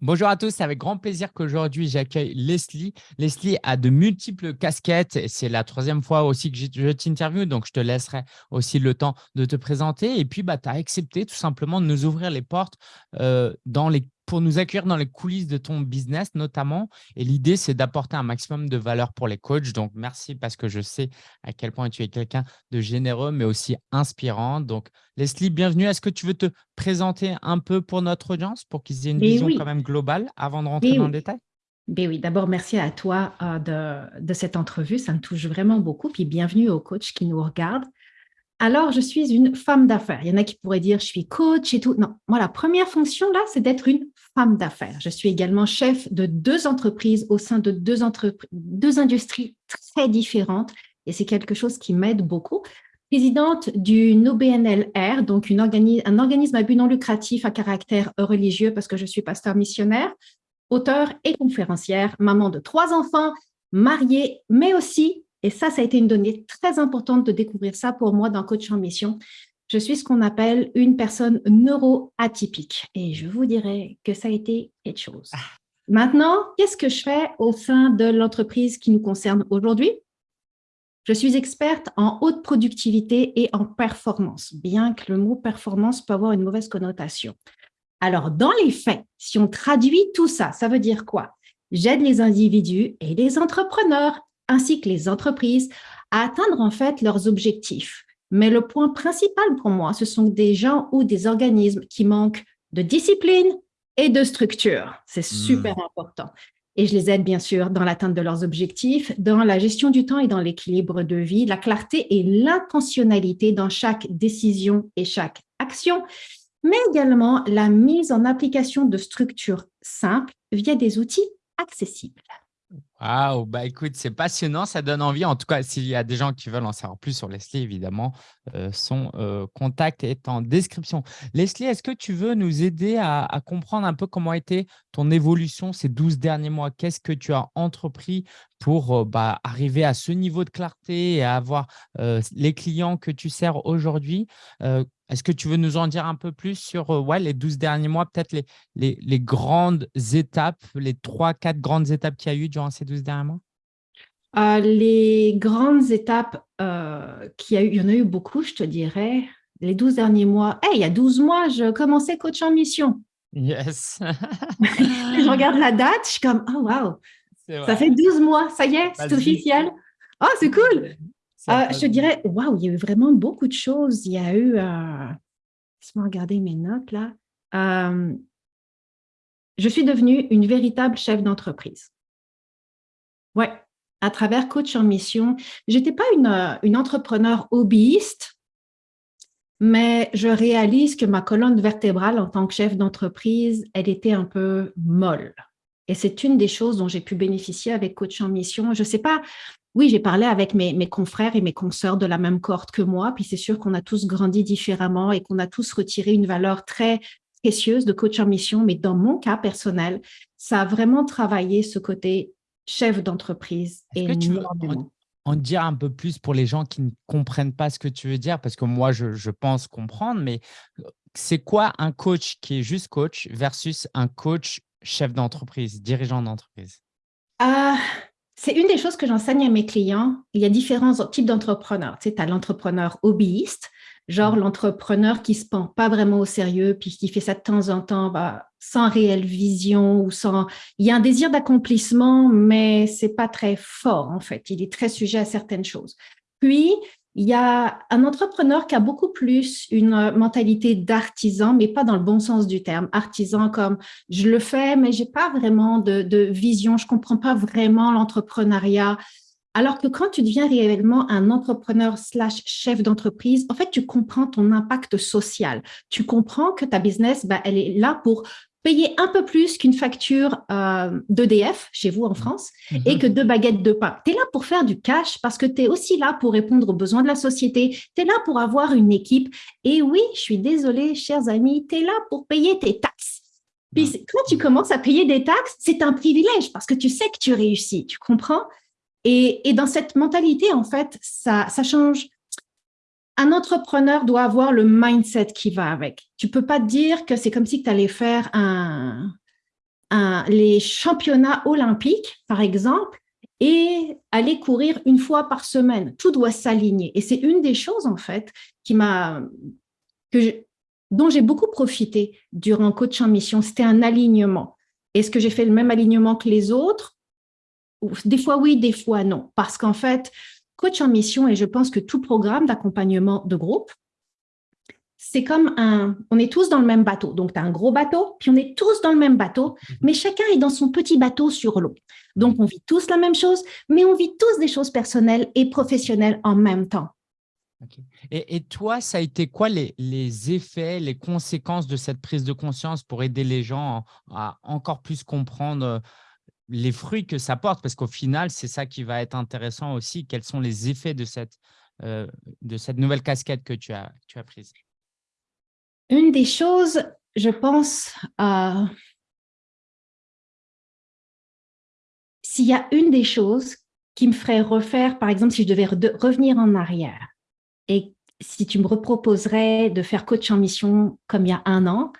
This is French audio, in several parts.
Bonjour à tous, c'est avec grand plaisir qu'aujourd'hui j'accueille Leslie. Leslie a de multiples casquettes. C'est la troisième fois aussi que je t'interviewe, donc je te laisserai aussi le temps de te présenter. Et puis, bah, tu as accepté tout simplement de nous ouvrir les portes euh, dans les pour nous accueillir dans les coulisses de ton business notamment. Et l'idée, c'est d'apporter un maximum de valeur pour les coachs. Donc, merci parce que je sais à quel point tu es quelqu'un de généreux, mais aussi inspirant. Donc, Leslie, bienvenue. Est-ce que tu veux te présenter un peu pour notre audience pour qu'ils aient une vision quand même globale avant de rentrer dans le détail? Ben oui, d'abord, merci à toi euh, de, de, cette entrevue. Ça me touche vraiment beaucoup. Puis bienvenue aux coachs qui nous regardent. Alors, je suis une femme d'affaires. Il y en a qui pourraient dire, je suis coach et tout. Non, moi, la première fonction, là, c'est d'être une femme d'affaires. Je suis également chef de deux entreprises au sein de deux, deux industries très différentes. Et c'est quelque chose qui m'aide beaucoup. Présidente du NOBNLR, donc un organisme à but non lucratif à caractère religieux parce que je suis pasteur missionnaire, auteur et conférencière, maman de trois enfants, mariée, mais aussi et ça, ça a été une donnée très importante de découvrir ça pour moi dans Coach en Mission. Je suis ce qu'on appelle une personne neuroatypique. Et je vous dirais que ça a été quelque chose. Ah. Maintenant, qu'est-ce que je fais au sein de l'entreprise qui nous concerne aujourd'hui? Je suis experte en haute productivité et en performance, bien que le mot performance peut avoir une mauvaise connotation. Alors, dans les faits, si on traduit tout ça, ça veut dire quoi? J'aide les individus et les entrepreneurs ainsi que les entreprises à atteindre en fait leurs objectifs. Mais le point principal pour moi, ce sont des gens ou des organismes qui manquent de discipline et de structure. C'est hmm. super important. Et je les aide bien sûr dans l'atteinte de leurs objectifs, dans la gestion du temps et dans l'équilibre de vie, la clarté et l'intentionnalité dans chaque décision et chaque action, mais également la mise en application de structures simples via des outils accessibles. Waouh, bah écoute, c'est passionnant, ça donne envie. En tout cas, s'il y a des gens qui veulent en savoir plus sur Leslie, évidemment, euh, son euh, contact est en description. Leslie, est-ce que tu veux nous aider à, comprendre un peu comment a été ton évolution ces 12 derniers mois? Qu'est-ce que tu as entrepris pour euh, bah, arriver à ce niveau de clarté et avoir les clients que tu sers aujourd'hui? Est-ce que tu veux nous en dire un peu plus sur ouais, les 12 derniers mois, peut-être les, les, grandes étapes, les trois, quatre grandes étapes qu'il y a eu durant ces 12 derniers mois? Euh, Les grandes étapes euh, qu'il y a eu, il y en a eu beaucoup, je te dirais. Les 12 derniers mois, hey, il y a 12 mois, je commençais coach en mission. Yes. je regarde la date, je suis comme, oh wow, ça fait 12 mois, ça y est, c'est officiel. Oh, c'est cool. Euh, je te dirais, waouh, il y a eu vraiment beaucoup de choses. Il y a eu, euh, laisse-moi regarder mes notes là. Euh, je suis devenue une véritable chef d'entreprise. Ouais, à travers Coach en Mission. Je n'étais pas une, une entrepreneur hobbyiste, mais je réalise que ma colonne vertébrale en tant que chef d'entreprise, elle était un peu molle. Et c'est une des choses dont j'ai pu bénéficier avec Coach en Mission. Je ne sais pas, oui, j'ai parlé avec mes, confrères et mes consoeurs de la même cohorte que moi, puis c'est sûr qu'on a tous grandi différemment et qu'on a tous retiré une valeur très précieuse de coach en mission, mais dans mon cas personnel, ça a vraiment travaillé ce côté chef d'entreprise. Veux en, dire un peu plus pour les gens qui ne comprennent pas ce que tu veux dire, parce que moi, je, pense comprendre, mais euh, c'est quoi un coach qui est juste coach versus un coach chef d'entreprise, dirigeant d'entreprise? Ah, c'est une des choses que j'enseigne à mes clients. Il y a différents types d'entrepreneurs. Tu sais, as l'entrepreneur hobbyiste, genre mmh. l'entrepreneur qui se prend pas vraiment au sérieux, puis qui fait ça de temps en temps, bah, sans réelle vision ou sans. Il y a un désir d'accomplissement, mais c'est pas très fort en fait. Il est très sujet à certaines choses. Puis il y a un entrepreneur qui a beaucoup plus une euh, mentalité d'artisan, mais pas dans le bon sens du terme. Artisan comme je le fais, mais j'ai pas vraiment de, vision, je comprends pas vraiment l'entrepreneuriat. Alors que quand tu deviens réellement un entrepreneur slash chef d'entreprise, en fait, tu comprends ton impact social. Tu comprends que ta business, bah, elle est là pour payer un peu plus qu'une facture euh, d'EDF chez vous en France et mhm. que deux baguettes de pain. Tu es là pour faire du cash parce que tu es aussi là pour répondre aux besoins de la société. Tu es là pour avoir une équipe. Et oui, je suis désolée, chers amis, tu es là pour payer tes taxes. Puis quand tu commences à payer des taxes, c'est un privilège parce que tu sais que tu réussis, tu comprends? Et, et dans cette mentalité, en fait, ça, ça change un entrepreneur doit avoir le mindset qui va avec. Tu peux pas dire que c'est comme si tu allais faire un, les championnats olympiques, par exemple, et aller courir une fois par semaine. Tout doit s'aligner. Et c'est une des choses, en fait, qui m'a, dont j'ai beaucoup profité durant Coach en Mission. C'était un alignement. Est-ce que j'ai fait le même alignement que les autres? Des fois oui, des fois non. Parce qu'en fait, Coach en Mission, et je pense que tout programme d'accompagnement de groupe, c'est comme un, on est tous dans le même bateau. Donc, tu as un gros bateau, puis on est tous dans le même bateau, mhm. mais chacun est dans son petit bateau sur l'eau. Donc, on vit tous la même chose, mais on vit tous des choses personnelles et professionnelles en même temps. Et, toi, ça a été quoi les, effets, les conséquences de cette prise de conscience pour aider les gens à encore plus comprendre euh, les fruits que ça porte Parce qu'au final, c'est ça qui va être intéressant aussi. Quels sont les effets de cette, euh, de cette nouvelle casquette que tu as, tu as prise? Une des choses, je pense, euh, s'il y a une des choses qui me ferait refaire, par exemple, si je devais revenir en arrière et si tu me reproposerais de faire coach en mission comme il y a un an,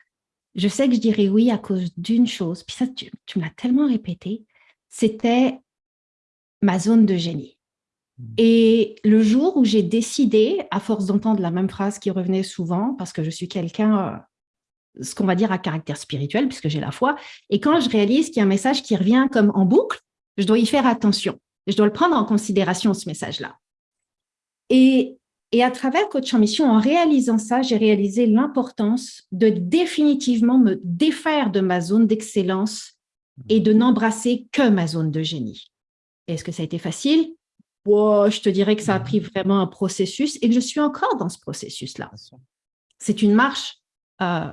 je sais que je dirais oui à cause d'une chose. Puis ça, tu, tu me l'as tellement répété, c'était ma zone de génie. Mmh. Et le jour où j'ai décidé, à force d'entendre la même phrase qui revenait souvent, parce que je suis quelqu'un, euh, ce qu'on va dire à caractère spirituel, puisque j'ai la foi, et quand je réalise qu'il y a un message qui revient comme en boucle, je dois y faire attention. Je dois le prendre en considération, ce message-là. Et, et à travers Coach en Mission, en réalisant ça, j'ai réalisé l'importance de définitivement me défaire de ma zone d'excellence et de n'embrasser que ma zone de génie. Est-ce que ça a été facile? Je te dirais que ça a pris vraiment un processus et que je suis encore dans ce processus-là. C'est une marche euh,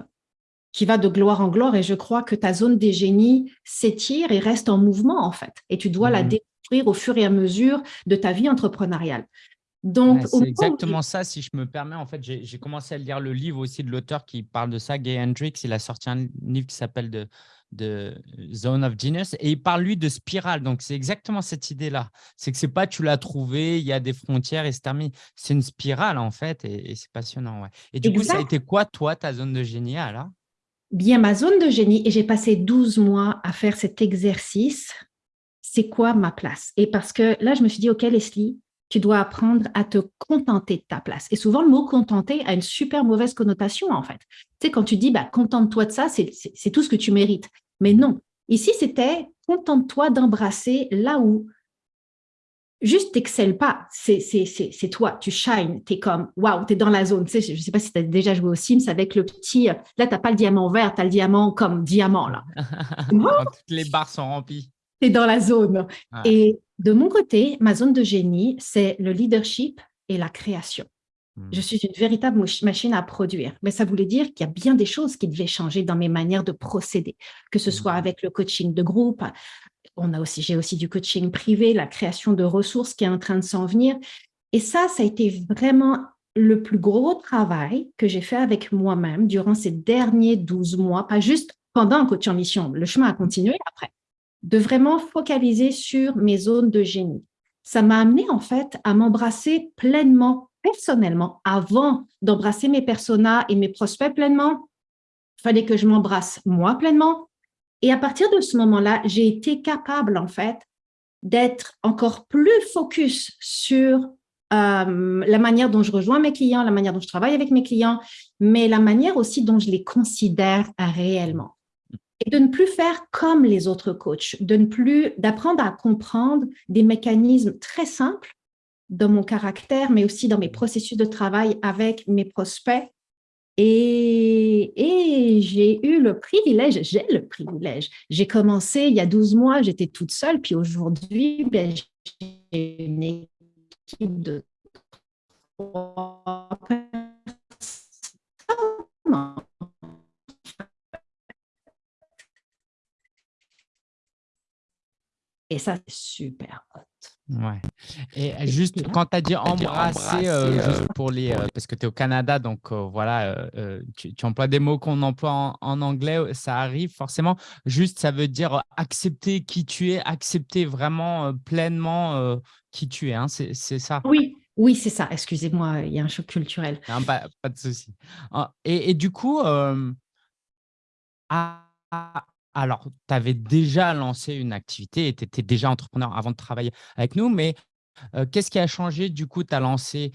qui va de gloire en gloire et je crois que ta zone des génies s'étire et reste en mouvement en fait. Et tu dois la mmh découvrir au fur et à mesure de ta vie entrepreneuriale. Donc, c'est exactement ça, si je me permets. En fait, j'ai commencé à lire le livre aussi de l'auteur qui parle de ça, Gay Hendricks. Il a sorti un livre qui s'appelle de, de Zone of Genius et il parle lui de spirale. Donc, c'est exactement cette idée-là. C'est que c'est pas tu l'as trouvé, il y a des frontières et c'est terminé. C'est une spirale en fait et, c'est passionnant. Ouais. Et du coup, ça a été quoi, toi, ta zone de génie alors? Bien, ma zone de génie, et j'ai passé 12 mois à faire cet exercice, c'est quoi ma place? Et parce que là, je me suis dit, OK, Leslie, tu dois apprendre à te contenter de ta place. Et souvent, le mot contenter a une super mauvaise connotation, en fait. Tu sais, quand tu dis, bah, contente-toi de ça, c'est tout ce que tu mérites. Mais non, ici, c'était contente-toi d'embrasser là où juste t'excelles pas, c'est toi, tu shines, tu es comme, waouh, tu es dans la zone. Tu sais, je ne sais pas si tu as déjà joué au Sims avec le petit, là, tu n'as pas le diamant vert, tu as le diamant comme diamant, là. Toutes les barres sont remplies. Tu es dans la zone. Et de mon côté, ma zone de génie, c'est le leadership et la création. Je hmm. suis une véritable machine à produire. Mais ça voulait dire qu'il y a bien des choses qui devaient changer dans mes manières de procéder, que ce soit hmm. avec le coaching de groupe. On a aussi, j'ai aussi du coaching privé, la création de ressources qui est en train de s'en venir. Et ça, ça a été vraiment le plus gros travail que j'ai fait avec moi-même durant ces derniers 12 mois, pas juste pendant un coaching en mission. Le chemin a continué après, de vraiment focaliser sur mes zones de génie. Ça m'a amené en fait à m'embrasser pleinement personnellement, avant d'embrasser mes personas et mes prospects pleinement, il fallait que je m'embrasse moi pleinement. Et à partir de ce moment-là, j'ai été capable, en fait, d'être encore plus focus sur euh, la manière dont je rejoins mes clients, la manière dont je travaille avec mes clients, mais la manière aussi dont je les considère réellement. De ne plus faire comme les autres coachs, de ne plus, d'apprendre à comprendre des mécanismes très simples dans mon caractère, mais aussi dans mes processus de travail avec mes prospects. Et, et j'ai eu le privilège, j'ai le privilège. J'ai commencé il y a 12 mois, j'étais toute seule, puis aujourd'hui, ben, j'ai une équipe de trois personnes Et ça, c'est super hot. Ouais. Et juste quand tu as dit embrasser, euh, juste euh, pour les, euh, parce que tu es au Canada, donc voilà, tu, emploies des mots qu'on emploie en, anglais, ça arrive forcément. Juste, ça veut dire accepter qui tu es, accepter vraiment pleinement qui tu es. Hein, c'est ça Oui, oui, c'est ça. Excusez-moi, il y a un choc culturel. pas, pas, de souci. Ah, et, et, du coup, à, alors, tu avais déjà lancé une activité et tu étais déjà entrepreneur avant de travailler avec nous, mais Qu'est-ce qui a changé? Du coup, tu as lancé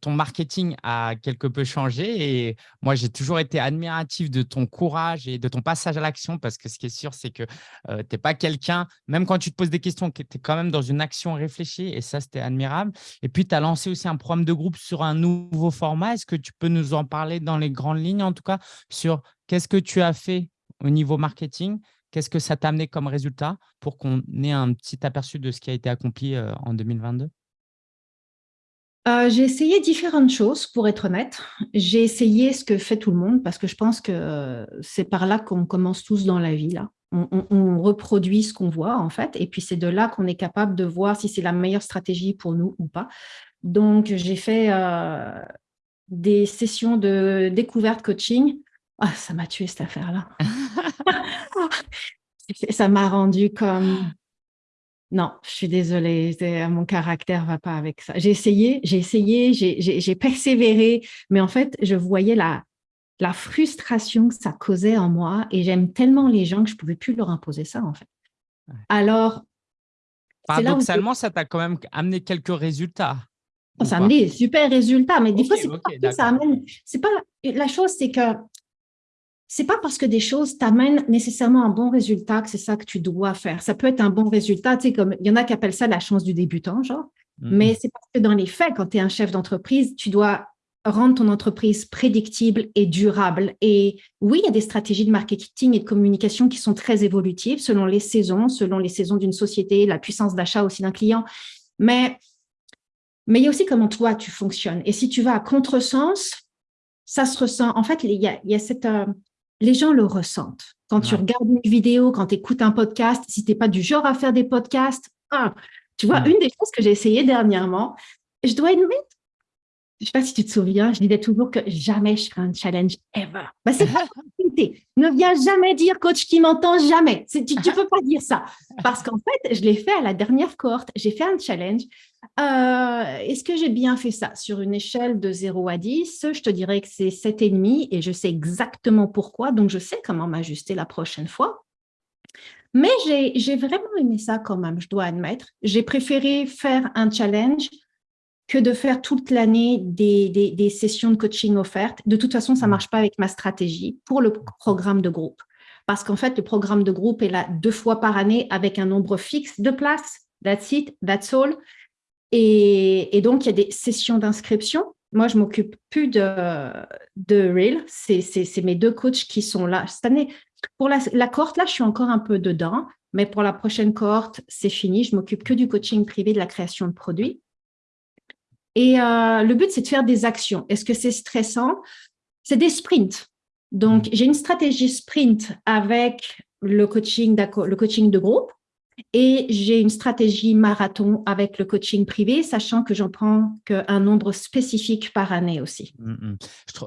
ton marketing a quelque peu changé et moi, j'ai toujours été admiratif de ton courage et de ton passage à l'action parce que ce qui est sûr, c'est que tu n'es pas quelqu'un, même quand tu te poses des questions, tu es quand même dans une action réfléchie et ça, c'était admirable. Et puis, tu as lancé aussi un programme de groupe sur un nouveau format. Est-ce que tu peux nous en parler dans les grandes lignes, en tout cas, sur qu'est-ce que tu as fait au niveau marketing Qu'est-ce que ça t'a amené comme résultat pour qu'on ait un petit aperçu de ce qui a été accompli en 2022 euh, j'ai essayé différentes choses, pour être honnête. J'ai essayé ce que fait tout le monde, parce que je pense que c'est par là qu'on commence tous dans la vie. Là. On, reproduit ce qu'on voit, en fait, et puis c'est de là qu'on est capable de voir si c'est la meilleure stratégie pour nous ou pas. Donc, j'ai fait euh, des sessions de découverte coaching. Ah, ça m'a tué cette affaire-là. ça m'a rendu comme... Non, je suis désolée, mon caractère ne va pas avec ça. J'ai essayé, j'ai essayé, j'ai persévéré, mais en fait, je voyais la, la frustration que ça causait en moi et j'aime tellement les gens que je ne pouvais plus leur imposer ça, en fait. Alors, Paradoxalement, ça t'a quand même amené quelques résultats. Ça a amené des super résultats, mais des fois, c'est pas ça amène. C'est pas la chose, c'est que c'est pas parce que des choses t'amènent nécessairement un bon résultat que c'est ça que tu dois faire. Ça peut être un bon résultat, tu sais, comme il y en a qui appellent ça la chance du débutant, genre. Mm-hmm. Mais c'est parce que dans les faits, quand tu es un chef d'entreprise, tu dois rendre ton entreprise prédictible et durable. Et oui, il y a des stratégies de marketing et de communication qui sont très évolutives selon les saisons, selon les saisons d'une société, la puissance d'achat aussi d'un client. Mais, mais il y a aussi comment toi, tu fonctionnes. Et si tu vas à contresens, ça se ressent. En fait, il y a, il y a cette, euh, les gens le ressentent. Quand tu regardes une vidéo, quand tu écoutes un podcast, si tu n'es pas du genre à faire des podcasts, ah, tu vois, une des choses que j'ai essayé dernièrement, je dois admettre, je ne sais pas si tu te souviens, je disais toujours que jamais je ferai un challenge ever. Bah, c'est pas Ne viens jamais dire coach qui m'entend jamais. Tu ne peux pas dire ça. Parce qu'en fait, je l'ai fait à la dernière cohorte. J'ai fait un challenge. Euh, est-ce que j'ai bien fait ça? Sur une échelle de 0 à 10, je te dirais que c'est 7,5 et je sais exactement pourquoi. Donc, je sais comment m'ajuster la prochaine fois. Mais j'ai vraiment aimé ça quand même, je dois admettre. J'ai préféré faire un challenge que de faire toute l'année des, sessions de coaching offertes. De toute façon, ça ne mmh. marche pas avec ma stratégie pour le programme de groupe. Parce qu'en fait, le programme de groupe est là deux fois par année avec un nombre fixe de places. That's it, that's all. Et, donc, il y a des sessions d'inscription. Moi, je m'occupe plus de, de Reel. C'est mes deux coachs qui sont là. Cette année, pour la, la cohorte, là, je suis encore un peu dedans. Mais pour la prochaine cohorte, c'est fini. Je m'occupe que du coaching privé, de la création de produits. Et euh, le but, c'est de faire des actions. Est-ce que c'est stressant? C'est des sprints. Donc, mm. j'ai une stratégie sprint avec le coaching, le coaching de groupe et j'ai une stratégie marathon avec le coaching privé, sachant que j'en prends qu'un nombre spécifique par année aussi. Mm, mm.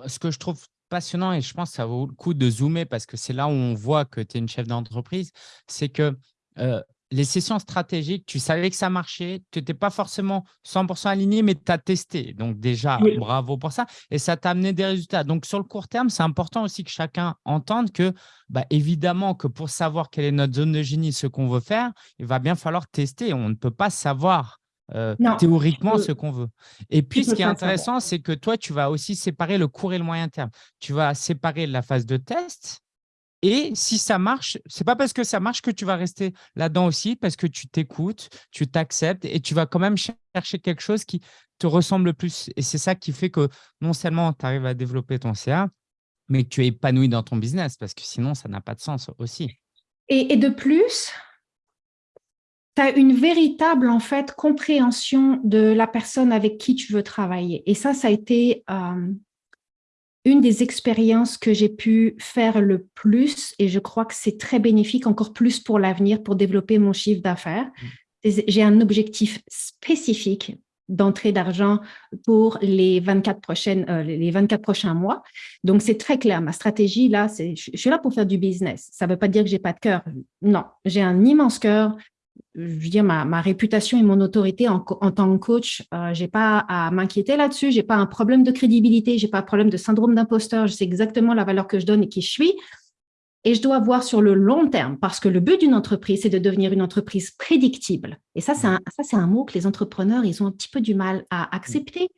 Ce que je trouve passionnant, et je pense que ça vaut le coup de zoomer parce que c'est là où on voit que tu es une chef d'entreprise, c'est que euh, les sessions stratégiques, tu savais que ça marchait, tu n'étais pas forcément 100% aligné, mais tu as testé. Donc déjà, bravo pour ça. Et ça t'a amené des résultats. Donc sur le court terme, c'est important aussi que chacun entende que, bah, évidemment, que pour savoir quelle est notre zone de génie, ce qu'on veut faire, il va bien falloir tester. On ne peut pas savoir euh, théoriquement ce qu'on veut. Et puis, ce qui est intéressant, c'est que toi, tu vas aussi séparer le court et le moyen terme. Tu vas séparer la phase de test et si ça marche, c'est pas parce que ça marche que tu vas rester là-dedans aussi, parce que tu t'écoutes, tu t'acceptes et tu vas quand même chercher quelque chose qui te ressemble le plus. Et c'est ça qui fait que non seulement tu arrives à développer ton CA, mais que tu es épanoui dans ton business, parce que sinon, ça n'a pas de sens aussi. Et, de plus, tu as une véritable en fait compréhension de la personne avec qui tu veux travailler. Et ça, ça a été euh, une des expériences que j'ai pu faire le plus, et je crois que c'est très bénéfique encore plus pour l'avenir, pour développer mon chiffre d'affaires. Mmh. J'ai un objectif spécifique d'entrée d'argent pour les 24, prochaines, euh, les 24 prochains mois. Donc, c'est très clair. Ma stratégie, là, c'est je suis là pour faire du business. Ça ne veut pas dire que j'ai pas de cœur. Non, j'ai un immense cœur je veux dire, ma, réputation et mon autorité en, tant que coach, euh, je n'ai pas à m'inquiéter là-dessus, je n'ai pas un problème de crédibilité, je n'ai pas un problème de syndrome d'imposteur, je sais exactement la valeur que je donne et qui je suis. et je dois voir sur le long terme parce que le but d'une entreprise, c'est de devenir une entreprise prédictible. Et ça, c'est un, un mot que les entrepreneurs, ils ont un petit peu du mal à accepter.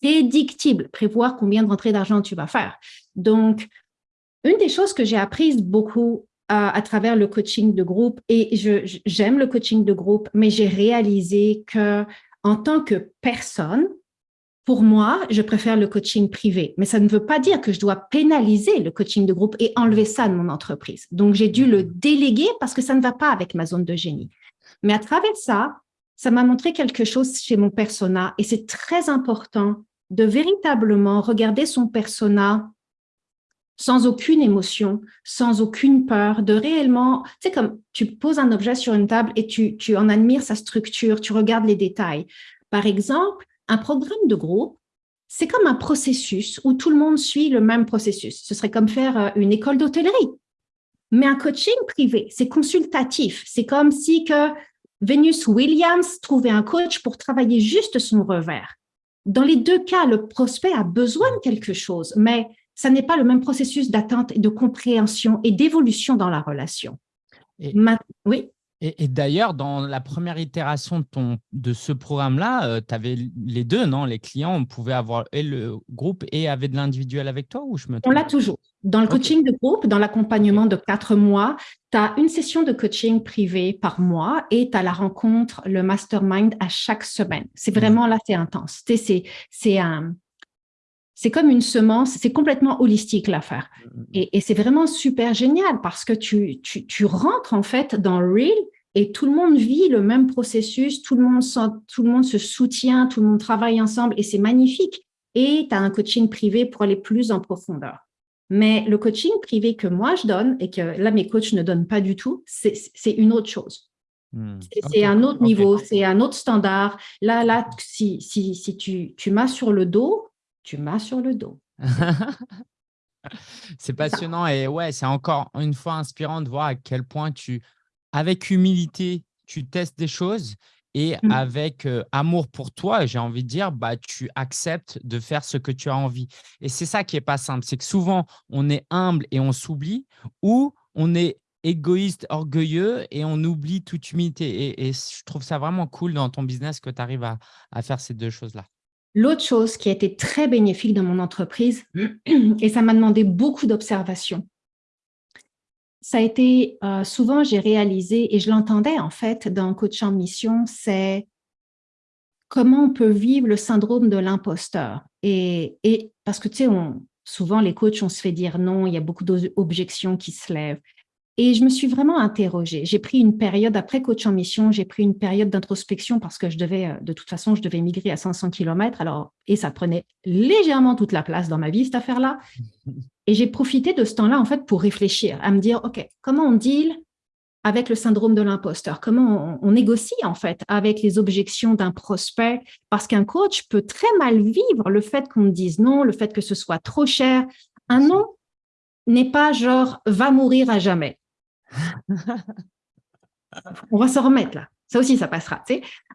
Prédictible, prévoir combien de rentrées d'argent tu vas faire. Donc, une des choses que j'ai apprises beaucoup à, travers le coaching de groupe, et j'aime le coaching de groupe, mais j'ai réalisé que en tant que personne, pour moi, je préfère le coaching privé, mais ça ne veut pas dire que je dois pénaliser le coaching de groupe et enlever ça de mon entreprise. Donc, j'ai dû le déléguer parce que ça ne va pas avec ma zone de génie. Mais à travers ça, ça m'a montré quelque chose chez mon persona et c'est très important de véritablement regarder son persona sans aucune émotion, sans aucune peur, de réellement, c'est comme tu poses un objet sur une table et tu, tu en admires sa structure, tu regardes les détails. Par exemple, un programme de groupe, c'est comme un processus où tout le monde suit le même processus. Ce serait comme faire euh, une école d'hôtellerie. Mais un coaching privé, c'est consultatif. C'est comme si que Venus Williams trouvait un coach pour travailler juste son revers. Dans les deux cas, le prospect a besoin de quelque chose, mais ça n'est pas le même processus d'attente et de compréhension et d'évolution dans la relation. oui? et, d'ailleurs, dans la première itération de, ton, de ce programme-là, euh, tu avais les deux, non? Les clients on pouvait avoir et le groupe et avaient de l'individuel avec toi ou je me On l'a toujours. Dans le coaching de groupe, dans l'accompagnement de quatre mois, tu as une session de coaching privé par mois et tu as la rencontre, le mastermind à chaque semaine. C'est mmh. vraiment là, c'est intense. C'est un, c'est comme une semence, c'est complètement holistique l'affaire. Mm, mm, mm. Et, c'est vraiment super génial parce que tu, tu, rentres en fait dans Real et tout le monde vit le même processus, tout le monde, tout le monde se soutient, tout le monde travaille ensemble et c'est magnifique. Et tu as un coaching privé pour aller plus en profondeur. Mais le coaching privé que moi je donne et que là mes coachs ne donnent pas du tout, c'est une autre chose. C'est un autre niveau, c'est un autre standard. Là, là, si, si, si tu, tu m'as sur le dos, tu m'as sur le dos. c'est passionnant et ouais, c'est encore une fois inspirant de voir à quel point tu, avec humilité, tu testes des choses et mmh. avec amour pour toi, j'ai envie de dire, bah, tu acceptes de faire ce que tu as envie. Et c'est ça qui n'est pas simple, c'est que souvent, on est humble et on s'oublie ou on est égoïste, orgueilleux et on oublie toute humilité. Et, je trouve ça vraiment cool dans ton business que tu arrives à faire ces deux choses-là. L'autre chose qui a été très bénéfique dans mon entreprise, et ça m'a demandé beaucoup d'observation, ça a été, euh, souvent j'ai réalisé, et je l'entendais en fait dans Coach en Mission, c'est comment on peut vivre le syndrome de l'imposteur. Et, et, parce que tu sais, souvent les coachs, on se fait dire non, il y a beaucoup d'objections qui se lèvent. Et je me suis vraiment interrogée. J'ai pris une période, après coach en mission, j'ai pris une période d'introspection parce que je devais, euh, de toute façon, je devais migrer à 500 km. Alors, et ça prenait légèrement toute la place dans ma vie, cette affaire-là. Et j'ai profité de ce temps-là, en fait, pour réfléchir, à me dire, OK, comment on deal avec le syndrome de l'imposteur? Comment on, négocie, en fait, avec les objections d'un prospect? Parce qu'un coach peut très mal vivre le fait qu'on me dise non, le fait que ce soit trop cher. Un non n'est pas genre « va mourir à jamais ». On va se remettre là. Ça aussi, ça passera.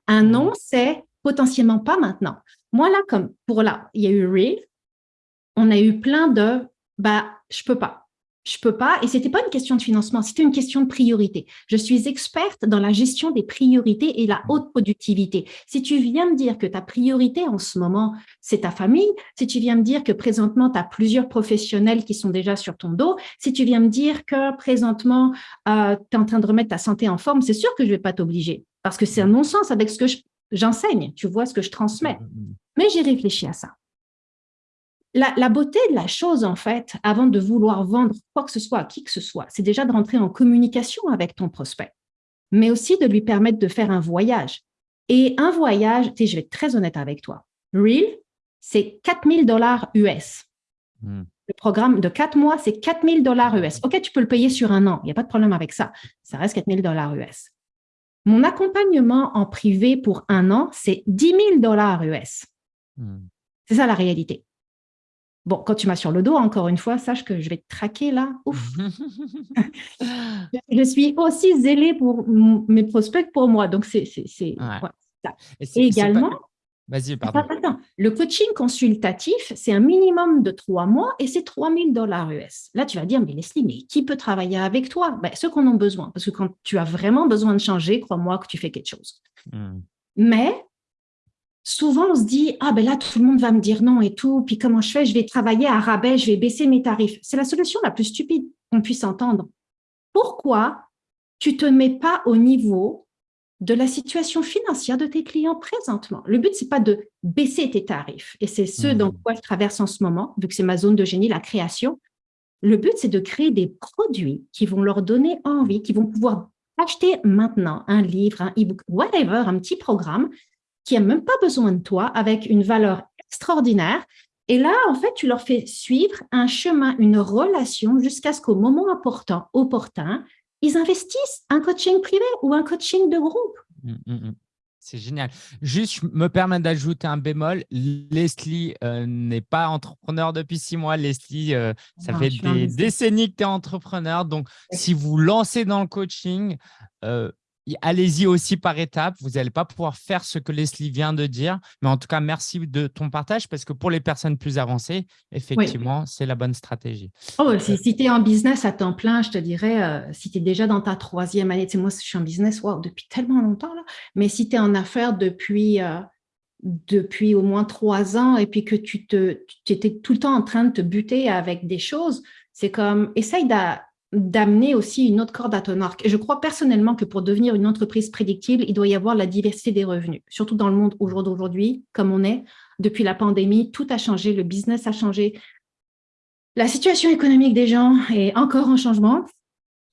Un non, c'est potentiellement pas maintenant. Moi, là, comme pour là, il y a eu Real, on a eu plein de bah, je peux pas je peux pas. Et c'était pas une question de financement, c'était une question de priorité. Je suis experte dans la gestion des priorités et la haute productivité. Si tu viens me dire que ta priorité en ce moment, c'est ta famille, si tu viens me dire que présentement, tu as plusieurs professionnels qui sont déjà sur ton dos, si tu viens me dire que présentement, euh, tu es en train de remettre ta santé en forme, c'est sûr que je vais pas t'obliger parce que c'est un non-sens avec ce que j'enseigne, tu vois ce que je transmets. Mmh, mmh, mmh. Mais j'ai réfléchi à ça la, beauté de la chose, en fait, avant de vouloir vendre quoi que ce soit à qui que ce soit, c'est déjà de rentrer en communication avec ton prospect, mais aussi de lui permettre de faire un voyage. Et un voyage, tu sais, je vais être très honnête avec toi, Real, c'est 4000 dollars US. Hmm. Le programme de quatre mois, c'est 4000 dollars US. OK, tu peux le payer sur un an, il n'y a pas de problème avec ça. Ça reste 4000 dollars US. Mon accompagnement en privé pour un an, c'est 10 000 dollars US. Hmm. C'est ça la réalité. Bon, quand tu m'as sur le dos, encore une fois, sache que je vais te traquer là. Ouf. je suis aussi zélée pour mes prospects pour moi. Donc, c'est. Et, également… Vas-y, pardon. Le coaching consultatif, c'est un minimum de trois mois et c'est 3000 dollars US. Là, tu vas dire, mais Leslie, mais qui peut travailler avec toi? Ben, Ceux qu'on a besoin. Parce que quand tu as vraiment besoin de changer, crois-moi que tu fais quelque chose. Hmm. Mais souvent, on se dit, ah ben là, tout le monde va me dire non et tout. Puis comment je fais? Je vais travailler à rabais, je vais baisser mes tarifs. C'est la solution la plus stupide qu'on puisse entendre. Pourquoi tu ne te mets pas au niveau de la situation financière de tes clients présentement? Le but, c'est pas de baisser tes tarifs, et c'est ce dans mmh. quoi je traverse en ce moment, vu que c'est ma zone de génie, la création. Le but, c'est de créer des produits qui vont leur donner envie, qui vont pouvoir acheter maintenant un livre, un e-book, whatever, un petit programme qui n'a même pas besoin de toi, avec une valeur extraordinaire. Et là, en fait, tu leur fais suivre un chemin, une relation jusqu'à ce qu'au moment important, opportun, ils investissent un coaching privé ou un coaching de groupe. Mmh, mmh, mmh. C'est génial. Juste, je me permets d'ajouter un bémol. Leslie euh, n'est pas entrepreneur depuis six mois. Leslie, euh, ça fait des décennies que tu es entrepreneur. Donc, si vous lancez dans le coaching, euh, allez-y aussi par étapes. Vous n'allez pas pouvoir faire ce que Leslie vient de dire. Mais en tout cas, merci de ton partage parce que pour les personnes plus avancées, effectivement, c'est la bonne stratégie. Oh, si, euh, tu es en business à temps plein, je te dirais, euh, si tu es déjà dans ta troisième année, tu sais, moi, je suis en business depuis tellement longtemps, là, mais si tu es en affaires depuis, euh, depuis au moins trois ans et puis que tu, te, tu étais tout le temps en train de te buter avec des choses, c'est comme, essaye d'amener aussi une autre corde à ton arc. Et je crois personnellement que pour devenir une entreprise prédictible, il doit y avoir la diversité des revenus, surtout dans le monde aujourd'hui, comme on est. Depuis la pandémie, tout a changé, le business a changé. La situation économique des gens est encore en changement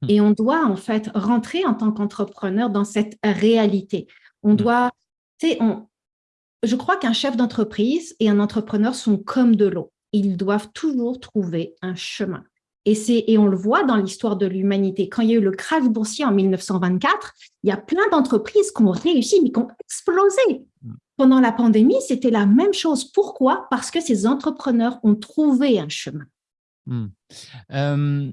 hmm. et on doit en fait rentrer en tant qu'entrepreneur dans cette réalité. On hmm. doit, tu sais, je crois qu'un chef d'entreprise et un entrepreneur sont comme de l'eau. Ils doivent toujours trouver un chemin. Et, et on le voit dans l'histoire de l'humanité. Quand il y a eu le crash boursier en 1924, il y a plein d'entreprises qui ont réussi, mais qui ont explosé. Mm. Pendant la pandémie, c'était la même chose. Pourquoi? Parce que ces entrepreneurs ont trouvé un chemin. Mm. Euh,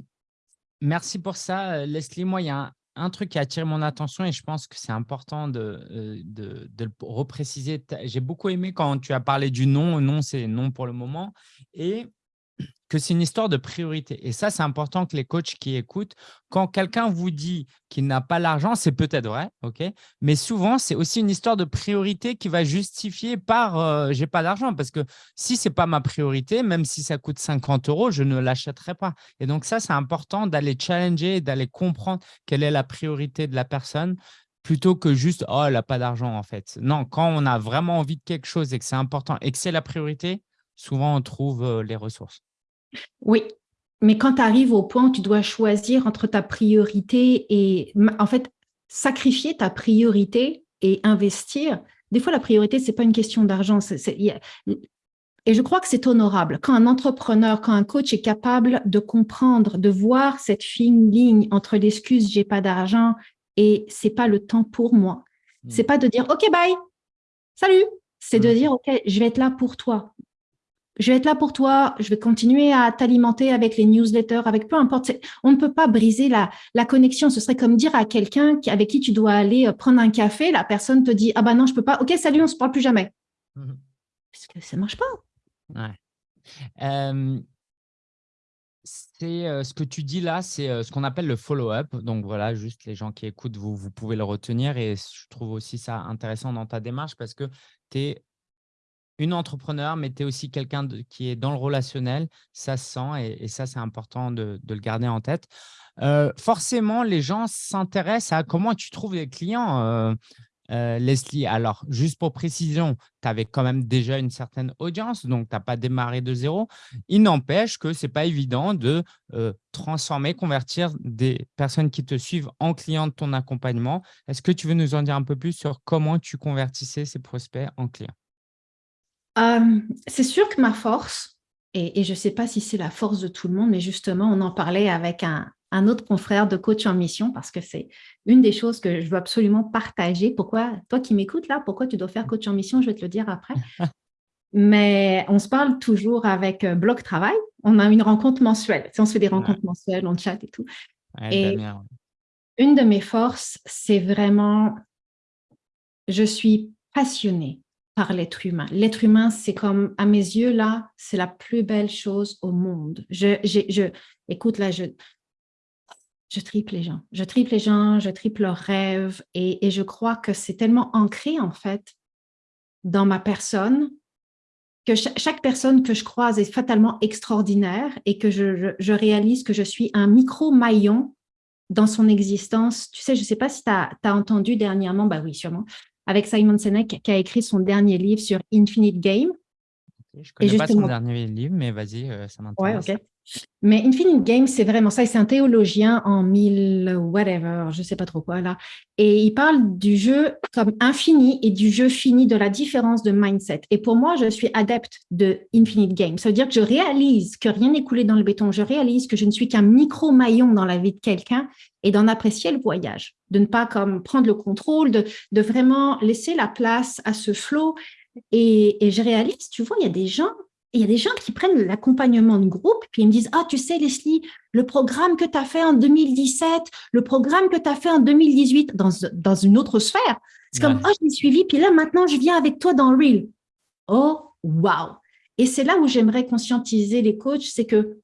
merci pour ça, Leslie. Moi, il y a un, truc qui a attiré mon attention et je pense que c'est important de, euh, de, de, le repréciser. J'ai beaucoup aimé quand tu as parlé du non. Non, c'est non pour le moment. Et que c'est une histoire de priorité. Et ça, c'est important que les coachs qui écoutent, quand quelqu'un vous dit qu'il n'a pas l'argent, c'est peut-être vrai, ok mais souvent, c'est aussi une histoire de priorité qui va justifier par euh, j'ai pas d'argent ». Parce que si ce n'est pas ma priorité, même si ça coûte 50 euros, je ne l'achèterai pas. Et donc ça, c'est important d'aller challenger, d'aller comprendre quelle est la priorité de la personne plutôt que juste « oh, elle n'a pas d'argent » en fait. Non, quand on a vraiment envie de quelque chose et que c'est important et que c'est la priorité, souvent on trouve euh, les ressources. Oui, mais quand tu arrives au point où tu dois choisir entre ta priorité et, en fait, sacrifier ta priorité et investir, des fois, la priorité, ce n'est pas une question d'argent. Et je crois que c'est honorable. Quand un entrepreneur, quand un coach est capable de comprendre, de voir cette fine ligne entre l'excuse « j'ai pas d'argent » et « c'est pas le temps pour moi mmh. C'est pas de dire « ok, bye, salut !» C'est de mmh. dire « ok, je vais être là pour toi je vais être là pour toi, je vais continuer à t'alimenter avec les newsletters, avec peu importe. On ne peut pas briser la, la connexion. Ce serait comme dire à quelqu'un avec qui tu dois aller euh, prendre un café, la personne te dit « Ah bah non, je peux pas. Ok, salut, on se parle plus jamais. Mmh Parce que ça ne marche pas. Ouais. c'est euh, ce que tu dis là, c'est euh, ce qu'on appelle le follow-up. Donc voilà, juste les gens qui écoutent, vous, vous pouvez le retenir. Et je trouve aussi ça intéressant dans ta démarche parce que tu es une entrepreneur, mais tu es aussi quelqu'un qui est dans le relationnel, ça se sent et, ça, c'est important de, le garder en tête. Euh, forcément, les gens s'intéressent à comment tu trouves les clients, euh, euh, Leslie. Alors, juste pour précision, tu avais quand même déjà une certaine audience, donc tu n'as pas démarré de zéro. Il n'empêche que ce n'est pas évident de transformer, convertir des personnes qui te suivent en clients de ton accompagnement. Est-ce que tu veux nous en dire un peu plus sur comment tu convertissais ces prospects en clients? Euh, c'est sûr que ma force, et, je ne sais pas si c'est la force de tout le monde, mais justement, on en parlait avec un, autre confrère de coach en mission parce que c'est une des choses que je veux absolument partager. Pourquoi, toi qui m'écoutes là, pourquoi tu dois faire coach en mission, je vais te le dire après. Mais on se parle toujours avec euh, Bloc Travail. On a une rencontre mensuelle. on se fait des rencontres mensuelles, on chat et tout. et une de mes forces, c'est vraiment, je suis passionnée l'être humain. L'être humain, c'est comme, à mes yeux, là, c'est la plus belle chose au monde. Je, je, écoute, là, je, je tripe les gens. Je tripe les gens, je tripe leurs rêves et, et je crois que c'est tellement ancré, en fait, dans ma personne que chaque, personne que je croise est fatalement extraordinaire et que je, je, réalise que je suis un micro-maillon dans son existence. Tu sais, je ne sais pas si tu as, as, entendu dernièrement, bah oui, sûrement, avec Simon Sinek qui a écrit son dernier livre sur Infinite Game. Je ne connais pas son dernier livre, mais vas-y, euh, ça m'intéresse. Ouais. Mais Infinite Game, c'est vraiment ça. C'est un théologien en mille whatever, je ne sais pas trop quoi là. Et il parle du jeu comme infini et du jeu fini, de la différence de mindset. Et pour moi, je suis adepte de Infinite Game. Ça veut dire que je réalise que rien n'est coulé dans le béton. Je réalise que je ne suis qu'un micro-maillon dans la vie de quelqu'un et d'en apprécier le voyage, de ne pas comme prendre le contrôle, de, de vraiment laisser la place à ce flow. Et, et je réalise, tu vois, il y a des gens il y a des gens qui prennent l'accompagnement de groupe, puis ils me disent, ah, tu sais, Leslie, le programme que tu as fait en 2017, le programme que tu as fait en 2018 dans, dans une autre sphère. C'est comme, oh, je l'ai suivi, puis là, maintenant, je viens avec toi dans Reel. Oh, wow! Et c'est là où j'aimerais conscientiser les coachs, c'est que,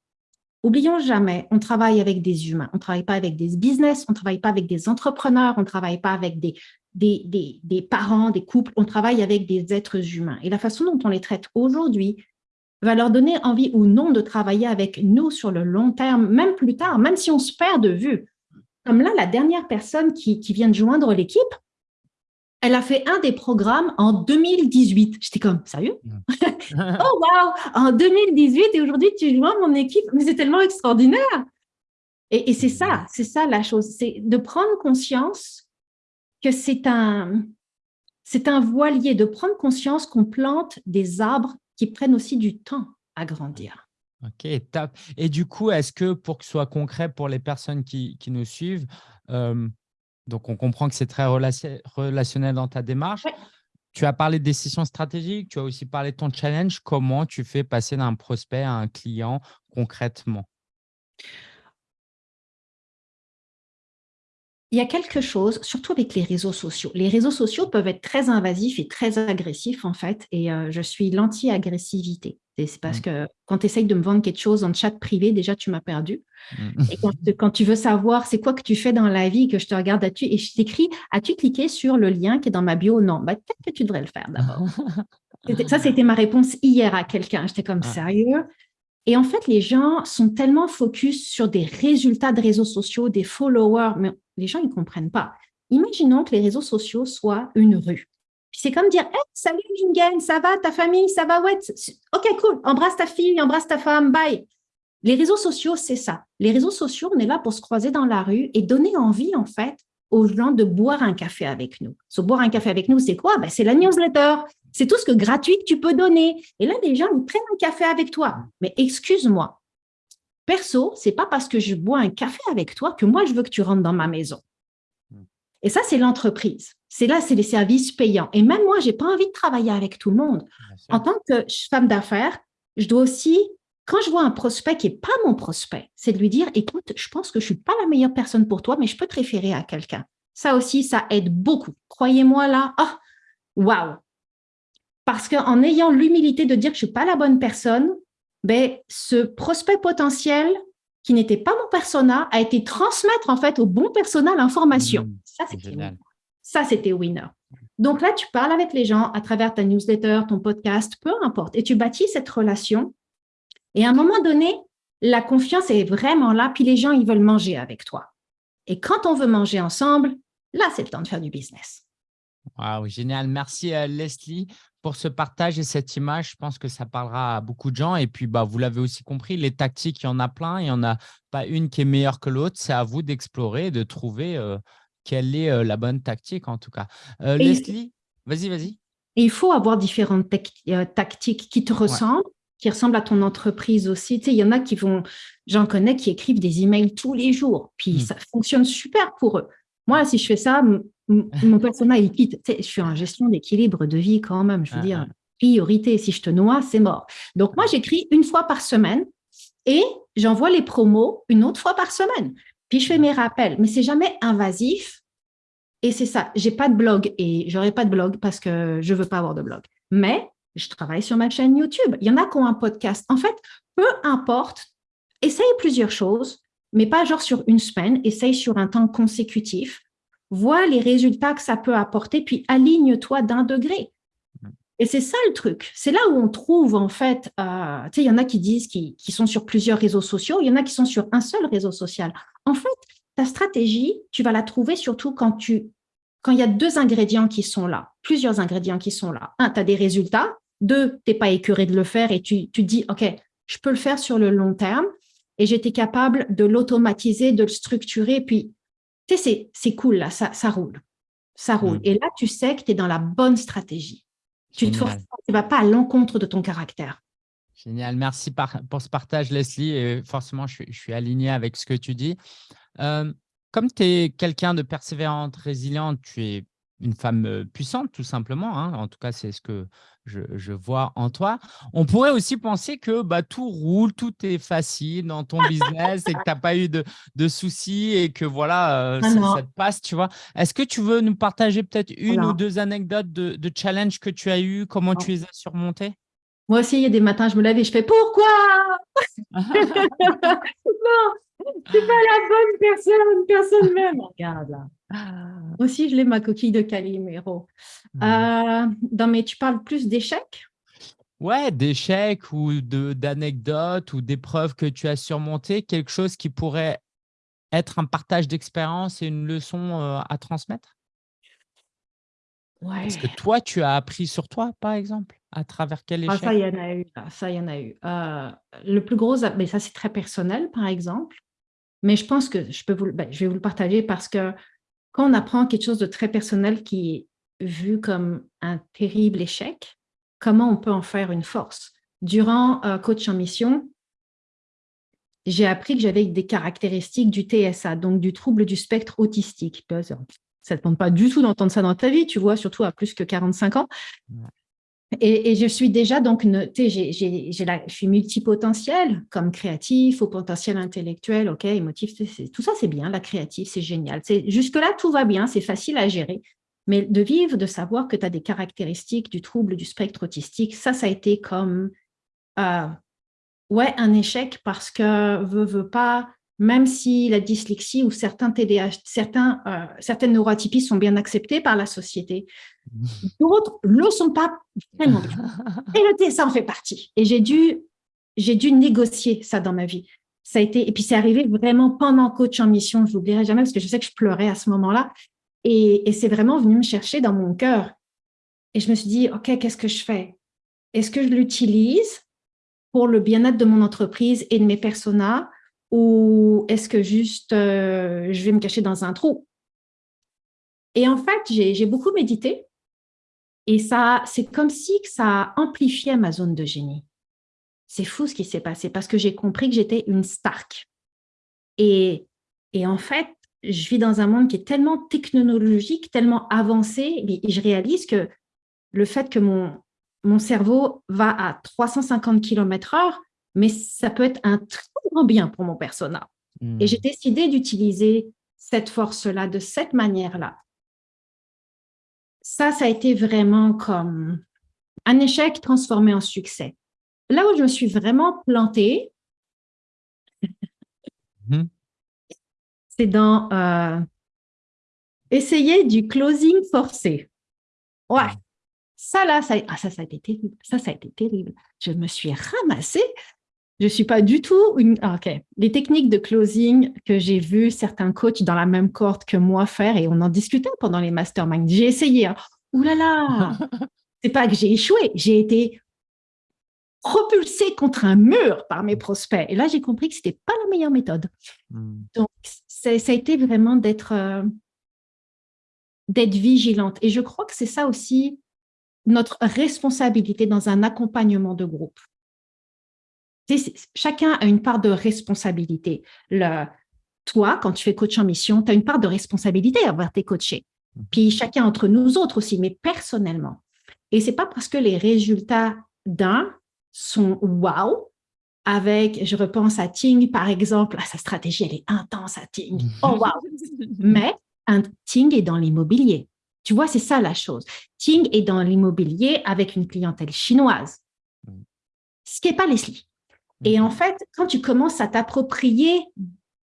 oublions jamais, on travaille avec des humains, on ne travaille pas avec des business, on ne travaille pas avec des entrepreneurs, on ne travaille pas avec des, des, des, des parents, des couples, on travaille avec des êtres humains. Et la façon dont on les traite aujourd'hui, va leur donner envie ou non de travailler avec nous sur le long terme, même plus tard, même si on se perd de vue. Comme là, la dernière personne qui, vient de joindre l'équipe, elle a fait un des programmes en 2018. J'étais comme, sérieux? Oh, wow En 2018, et aujourd'hui, tu joins mon équipe? Mais c'est tellement extraordinaire Et, et c'est ça, c'est ça la chose, c'est de prendre conscience que c'est un, c'est un voilier, de prendre conscience qu'on plante des arbres qui prennent aussi du temps à grandir. Ok, top. Et du coup, est-ce que pour que ce soit concret pour les personnes qui, nous suivent, euh, donc on comprend que c'est très relationnel dans ta démarche, tu as parlé de décisions stratégiques, tu as aussi parlé de ton challenge. Comment tu fais passer d'un prospect à un client concrètement? Il y a quelque chose, surtout avec les réseaux sociaux. Les réseaux sociaux peuvent être très invasifs et très agressifs, en fait, et euh, je suis l'anti-agressivité. C'est parce mmh. que quand tu essayes de me vendre quelque chose en chat privé, déjà, tu m'as perdu. Mmh. Et quand, tu veux savoir c'est quoi que tu fais dans la vie, que je te regarde là-dessus et je t'écris, as-tu cliqué sur le lien qui est dans ma bio Non, bah, peut-être que tu devrais le faire d'abord. ça, c'était ma réponse hier à quelqu'un. J'étais comme, sérieux? Et en fait, les gens sont tellement focus sur des résultats de réseaux sociaux, des followers, mais les gens, ne comprennent pas. Imaginons que les réseaux sociaux soient une rue. C'est comme dire Salut Lingen, ça va, ta famille, ça va Ouais, ok, cool, embrasse ta fille, embrasse ta femme, bye. Les réseaux sociaux, c'est ça. Les réseaux sociaux, on est là pour se croiser dans la rue et donner envie, en fait, aux gens de boire un café avec nous. Se boire un café avec nous, c'est quoi? Ben, C'est la newsletter. C'est tout ce que gratuit tu peux donner. Et là, les gens, ils prennent un café avec toi. Mais excuse-moi, perso, c'est pas parce que je bois un café avec toi que moi, je veux que tu rentres dans ma maison. Et ça, c'est l'entreprise. C'est là, c'est les services payants. Et même moi, j'ai pas envie de travailler avec tout le monde. En tant que femme d'affaires, je dois aussi quand je vois un prospect qui n'est pas mon prospect, c'est de lui dire, écoute, je pense que je ne suis pas la meilleure personne pour toi, mais je peux te référer à quelqu'un. Ça aussi, ça aide beaucoup. Croyez-moi là, ah, waouh! Parce qu'en ayant l'humilité de dire que je ne suis pas la bonne personne, ben, ce prospect potentiel qui n'était pas mon persona a été transmettre en fait au bon persona l'information. Mmh, ça, c'était Ça, c'était winner. Donc là, tu parles avec les gens à travers ta newsletter, ton podcast, peu importe, et tu bâtis cette relation et à un moment donné, la confiance est vraiment là, puis les gens, ils veulent manger avec toi. Et quand on veut manger ensemble, là, c'est le temps de faire du business. Wow, génial. Merci euh, Leslie pour ce partage et cette image. Je pense que ça parlera à beaucoup de gens. Et puis, bah, vous l'avez aussi compris, les tactiques, il y en a plein. Il n'y en a pas une qui est meilleure que l'autre. C'est à vous d'explorer et de trouver euh, quelle est euh, la bonne tactique en tout cas. Leslie, vas-y, vas-y. Il faut avoir différentes tactiques qui te ressemblent qui ressemble à ton entreprise aussi. Tu sais, il y en a qui vont, j'en connais, qui écrivent des emails tous les jours, puis hmm. ça fonctionne super pour eux. Moi, si je fais ça, mon personnel, il quitte. Je suis en gestion d'équilibre de vie quand même. Je veux ah, dire, priorité, si je te noie, c'est mort. Donc, moi, j'écris une fois par semaine et j'envoie les promos une autre fois par semaine. Puis, je fais mes rappels, mais c'est jamais invasif. Et c'est ça, j'ai pas de blog et j'aurai pas de blog parce que je veux pas avoir de blog. mais je travaille sur ma chaîne YouTube. Il y en a qui ont un podcast. En fait, peu importe, essaye plusieurs choses, mais pas genre sur une semaine, essaye sur un temps consécutif, vois les résultats que ça peut apporter, puis aligne-toi d'un degré. Et c'est ça le truc. C'est là où on trouve, en fait, euh, tu sais, il y en a qui disent qu'ils sont sur plusieurs réseaux sociaux, il y en a qui sont sur un seul réseau social. En fait, ta stratégie, tu vas la trouver surtout quand tu quand il y a deux ingrédients qui sont là, plusieurs ingrédients qui sont là. Un, tu as des résultats. Deux, tu n'es pas écœuré de le faire et tu, tu dis, OK, je peux le faire sur le long terme et j'étais capable de l'automatiser, de le structurer. Puis, tu sais, c'est cool, là, ça, ça roule. Ça roule. Mm. Et là, tu sais que tu es dans la bonne stratégie. Tu ne vas pas à l'encontre de ton caractère. Génial. Merci pour ce partage, Leslie. Et forcément, je suis, aligné avec ce que tu dis. Euh, comme tu es quelqu'un de persévérante, résiliente, tu es une femme puissante, tout simplement. Hein. En tout cas, c'est ce que je, vois en toi. On pourrait aussi penser que bah, tout roule, tout est facile dans ton business et que tu n'as pas eu de, soucis et que voilà, ah ça, te passe, tu vois. Est-ce que tu veux nous partager peut-être une ou deux anecdotes de, de challenge que tu as eu, comment tu les as surmontés Moi aussi, il y a des matins, je me lève et je fais « Pourquoi? Non, c'est pas la bonne personne, personne même. Regarde là. Ah. Aussi, je l'ai ma coquille de Calimero. Hmm. Euh, non, mais tu parles plus d'échecs? Ouais, d'échecs ou d'anecdotes ou d'épreuves que tu as surmontées, quelque chose qui pourrait être un partage d'expérience et une leçon euh, à transmettre? Ouais. Est-ce que toi, tu as appris sur toi, par exemple, à travers quel échec ah, Ça, il y en a eu. Ça, il y en a eu. Euh, le plus gros, mais ça, c'est très personnel, par exemple. Mais je pense que je, peux vous, ben, je vais vous le partager parce que quand on apprend quelque chose de très personnel qui est vu comme un terrible échec, comment on peut en faire une force? Durant euh, Coach en mission, j'ai appris que j'avais des caractéristiques du TSA, donc du trouble du spectre autistique. Ça ne te pas du tout d'entendre ça dans ta vie, tu vois, surtout à plus que 45 ans. Et, je suis déjà donc, tu sais, je suis multipotentiel comme créatif, au potentiel intellectuel, ok, émotif, tout ça c'est bien, la créative, c'est génial. Jusque-là, tout va bien, c'est facile à gérer. Mais de vivre, de savoir que tu as des caractéristiques du trouble du spectre autistique, ça, ça a été comme, euh, ouais, un échec parce que veut, veut pas, même si la dyslexie ou certains TDAH, certains, euh, certaines neuroatypies sont bien acceptées par la société, d'autres ne le sont pas vraiment Et le TSA en fait partie. Et j'ai dû, j'ai dû négocier ça dans ma vie. Ça a été, et puis c'est arrivé vraiment pendant coach en mission, je l'oublierai jamais parce que je sais que je pleurais à ce moment-là. Et, et c'est vraiment venu me chercher dans mon cœur. Et je me suis dit, OK, qu'est-ce que je fais? Est-ce que je l'utilise pour le bien-être de mon entreprise et de mes personas? Ou est-ce que juste euh, je vais me cacher dans un trou? Et en fait, j'ai beaucoup médité et ça, c'est comme si ça amplifiait ma zone de génie. C'est fou ce qui s'est passé parce que j'ai compris que j'étais une Stark. Et, et en fait, je vis dans un monde qui est tellement technologique, tellement avancé, et je réalise que le fait que mon, mon cerveau va à 350 km heure, mais ça peut être un très grand bien pour mon persona. Et hmm. j'ai décidé d'utiliser cette force-là de cette manière-là. Ça, ça a été vraiment comme un échec transformé en succès. Là où je me suis vraiment plantée, hmm. c'est dans euh, essayer du closing forcé. Ouais, hmm. ça là, ça, ah, ça, ça a été terrible. Ça, ça a été terrible. Je me suis ramassée je ne suis pas du tout une... Ah, OK. Les techniques de closing que j'ai vues certains coachs dans la même corde que moi faire, et on en discutait pendant les masterminds. J'ai essayé. Hein. Ouh là là C'est pas que j'ai échoué, j'ai été propulsée contre un mur par mes prospects. Et là, j'ai compris que ce n'était pas la meilleure méthode. Hmm. Donc, ça a été vraiment d'être euh, d'être vigilante. Et je crois que c'est ça aussi notre responsabilité dans un accompagnement de groupe chacun a une part de responsabilité. Le, toi, quand tu fais coach en mission, tu as une part de responsabilité à avoir tes coachés. Mmh. Puis chacun entre nous autres aussi, mais personnellement. Et c'est pas parce que les résultats d'un sont wow, avec, je repense à Ting, par exemple, ah, sa stratégie, elle est intense à Ting. Oh, wow! Mais un Ting est dans l'immobilier. Tu vois, c'est ça la chose. Ting est dans l'immobilier avec une clientèle chinoise, mm. ce qui n'est pas Leslie. Et en fait, quand tu commences à t'approprier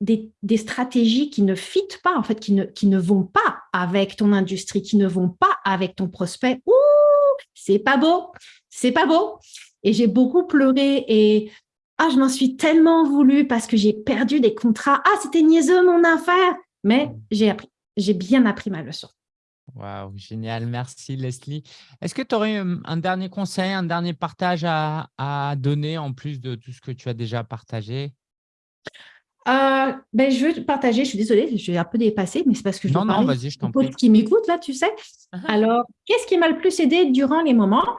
des, stratégies qui ne fitent pas, en fait, qui ne, qui ne vont pas avec ton industrie, qui ne vont pas avec ton prospect, ouh, c'est pas beau, c'est pas beau. Et j'ai beaucoup pleuré et ah, je m'en suis tellement voulu parce que j'ai perdu des contrats. Ah, c'était niaiseux mon affaire. Mais j'ai appris, j'ai bien appris ma leçon. Waouh, génial. Merci Leslie. Est-ce que tu aurais un dernier conseil, un dernier partage à, à, donner en plus de tout ce que tu as déjà partagé? Euh, ben, je veux partager, je suis désolée, je suis un peu dépassée, mais c'est parce que je non, non, vas-y, je t'en prie. qui m'écoute là, tu sais. Uh-huh. Alors, qu'est-ce qui m'a le plus aidé durant les moments?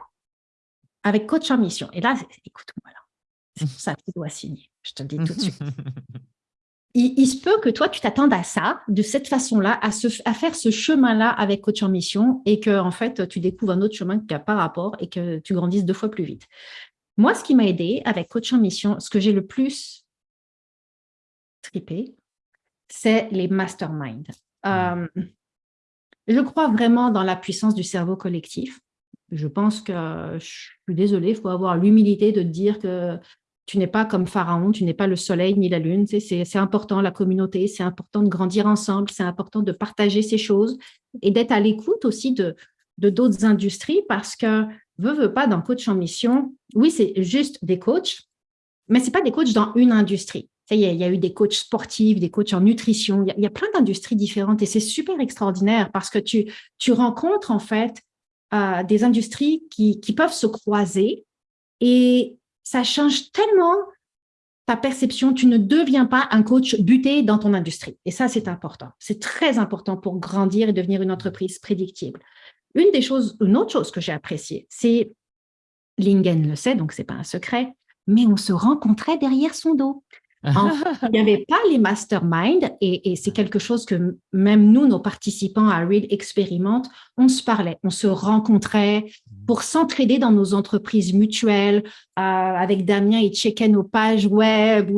Avec coach en mission Et là, écoute-moi là, c'est pour ça que tu dois signer, je te le dis tout de suite. il, se peut que toi, tu t'attendes à ça, de cette façon-là, à, à faire ce chemin-là avec coach en mission et que en fait, tu découvres un autre chemin qui n'a pas rapport et que tu grandisses deux fois plus vite. Moi, ce qui m'a aidé avec coach en mission, ce que j'ai le plus triper, c'est les masterminds. Mm. Euh, je crois vraiment dans la puissance du cerveau collectif. Je pense que, je suis désolée, il faut avoir l'humilité de dire que tu n'es pas comme Pharaon, tu n'es pas le soleil ni la lune. c'est important, la communauté, c'est important de grandir ensemble, c'est important de partager ces choses et d'être à l'écoute aussi de d'autres industries parce que, veux, veux pas, dans Coach en Mission, oui, c'est juste des coachs, mais ce pas des coachs dans une industrie. Il y, a, il y, a eu des coachs sportifs, des coachs en nutrition, il y a, plein d'industries différentes et c'est super extraordinaire parce que tu, tu rencontres en fait euh, des industries qui, qui peuvent se croiser et ça change tellement ta perception. Tu ne deviens pas un coach buté dans ton industrie. Et ça, c'est important. C'est très important pour grandir et devenir une entreprise prédictible. Une des choses, une autre chose que j'ai appréciée, c'est, Lingen le sait, donc c'est pas un secret, mais on se rencontrait derrière son dos il n'y avait pas les masterminds et, c'est quelque chose que même nous, nos participants à Real expérimentent. On se parlait, on se rencontrait. Pour s'entraider dans nos entreprises mutuelles. Euh, avec Damien, il checkait nos pages web.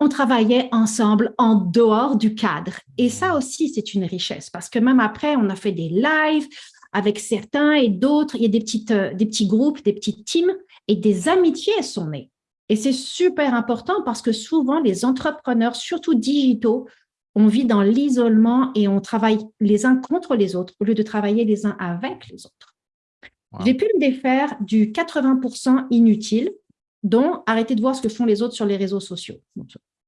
on travaillait ensemble en dehors du cadre. Et ça aussi, c'est une richesse parce que même après, on a fait des lives avec certains et d'autres. Il y a des, euh, des petits groupes, des petites teams et des amitiés sont nées. Et c'est super important parce que souvent, les entrepreneurs, surtout digitaux, on vit dans l'isolement et on travaille les uns contre les autres au lieu de travailler les uns avec les autres. J'ai pu me défaire du 80% inutile, dont arrêter de voir ce que font les autres sur les réseaux sociaux.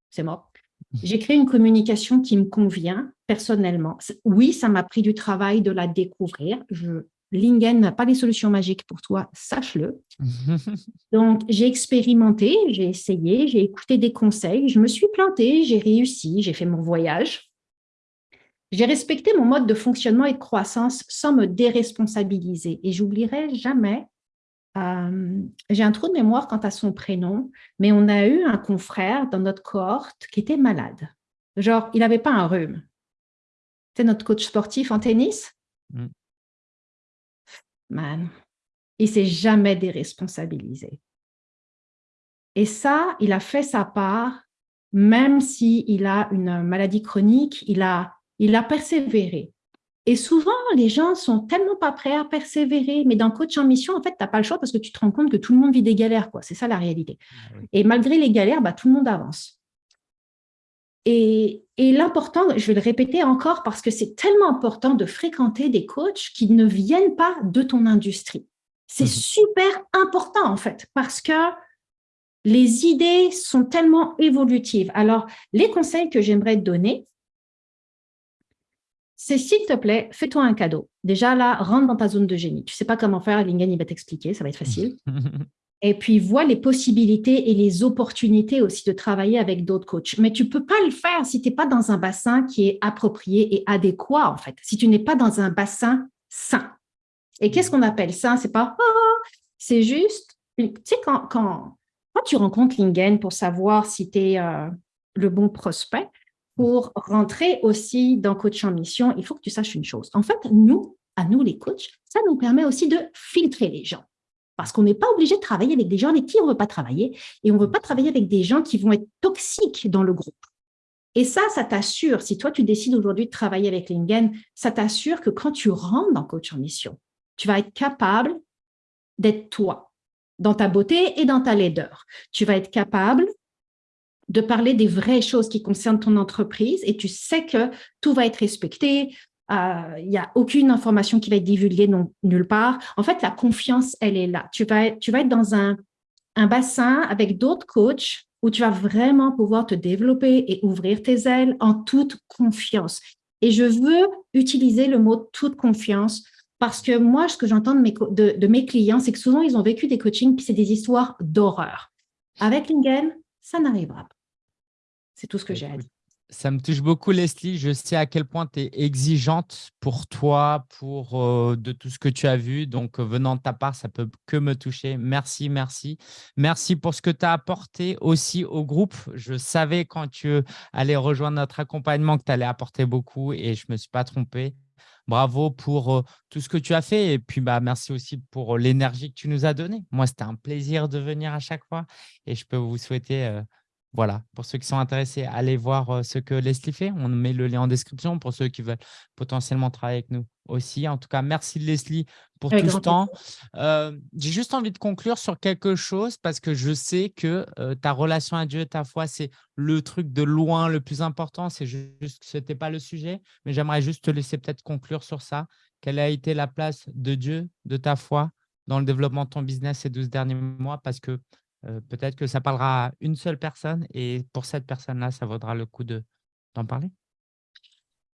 C'est mort. J'ai créé une communication qui me convient personnellement. Oui, ça m'a pris du travail de la découvrir. Je Lingen n'a pas les solutions magiques pour toi, sache-le. Donc, j'ai expérimenté, j'ai essayé, j'ai écouté des conseils, je me suis plantée, j'ai réussi, j'ai fait mon voyage. J'ai respecté mon mode de fonctionnement et de croissance sans me déresponsabiliser. Et j'oublierai jamais, euh, j'ai un trou de mémoire quant à son prénom, mais on a eu un confrère dans notre cohorte qui était malade. Genre, il n'avait pas un rhume. C'est notre coach sportif en tennis? Mm man, il s'est jamais déresponsabilisé. Et ça, il a fait sa part, même s'il a une maladie chronique, il a, il a persévéré. Et souvent, les gens sont tellement pas prêts à persévérer, mais dans coach en mission, en fait, tu n'as pas le choix parce que tu te rends compte que tout le monde vit des galères. quoi. C'est ça la réalité. Ah Et malgré les galères, bah, tout le monde avance. Et, l'important, je vais le répéter encore parce que c'est tellement important de fréquenter des coachs qui ne viennent pas de ton industrie. C'est mhm. super important en fait parce que les idées sont tellement évolutives. Alors, les conseils que j'aimerais te donner, c'est s'il te plaît, fais-toi un cadeau. Déjà là, rentre dans ta zone de génie. Tu ne sais pas comment faire, Lingen, il va t'expliquer, ça va être facile. et puis vois les possibilités et les opportunités aussi de travailler avec d'autres coachs. Mais tu ne peux pas le faire si tu n'es pas dans un bassin qui est approprié et adéquat, en fait, si tu n'es pas dans un bassin sain. Et qu'est-ce qu'on appelle ça C'est pas oh, c'est juste, tu sais, quand, quand, tu rencontres Lingen pour savoir si tu es euh, le bon prospect, pour rentrer aussi dans coach en mission, il faut que tu saches une chose. En fait, nous, à nous les coachs, ça nous permet aussi de filtrer les gens. Parce qu'on n'est pas obligé de travailler avec des gens avec qui on ne veut pas travailler et on ne veut pas travailler avec des gens qui vont être toxiques dans le groupe. Et ça, ça t'assure, si toi, tu décides aujourd'hui de travailler avec Lingen, ça t'assure que quand tu rentres dans Coach en Mission, tu vas être capable d'être toi, dans ta beauté et dans ta laideur. Tu vas être capable de parler des vraies choses qui concernent ton entreprise et tu sais que tout va être respecté, euh, il n'y a aucune information qui va être divulguée nulle part. En fait, la confiance, elle est là. Tu vas, tu vas être dans un, un bassin avec d'autres coachs où tu vas vraiment pouvoir te développer et ouvrir tes ailes en toute confiance. Et je veux utiliser le mot « toute confiance » parce que moi, ce que j'entends de mes, de, mes clients, c'est que souvent, ils ont vécu des coachings, puis c'est des histoires d'horreur. Avec Lingen, ça n'arrivera pas. C'est tout ce que j'ai à dire. Ça me touche beaucoup, Leslie. Je sais à quel point tu es exigeante pour toi, pour euh, de tout ce que tu as vu. Donc, euh, venant de ta part, ça peut que me toucher. Merci, merci. Merci pour ce que tu as apporté aussi au groupe. Je savais quand tu allais rejoindre notre accompagnement que tu allais apporter beaucoup et je ne me suis pas trompé. Bravo pour tout ce que tu as fait et puis bah, merci aussi pour l'énergie que tu nous as donnée. Moi, c'était un plaisir de venir à chaque fois et je peux vous souhaiter voilà, pour ceux qui sont intéressés, allez voir ce que Leslie fait. On met le lien en description pour ceux qui veulent potentiellement travailler avec nous aussi. En tout cas, merci Leslie pour tout ce temps. J'ai juste envie de conclure sur quelque chose parce que je sais que ta relation à Dieu et ta foi, c'est le truc de loin le plus important. C'est juste que ce n'était pas le sujet, mais j'aimerais juste te laisser peut-être conclure sur ça. Quelle a été la place de Dieu, de ta foi dans le développement de ton business ces 12 derniers mois? Parce que peut-être que ça parlera à une seule personne et pour cette personne-là, ça vaudra le coup d'en parler?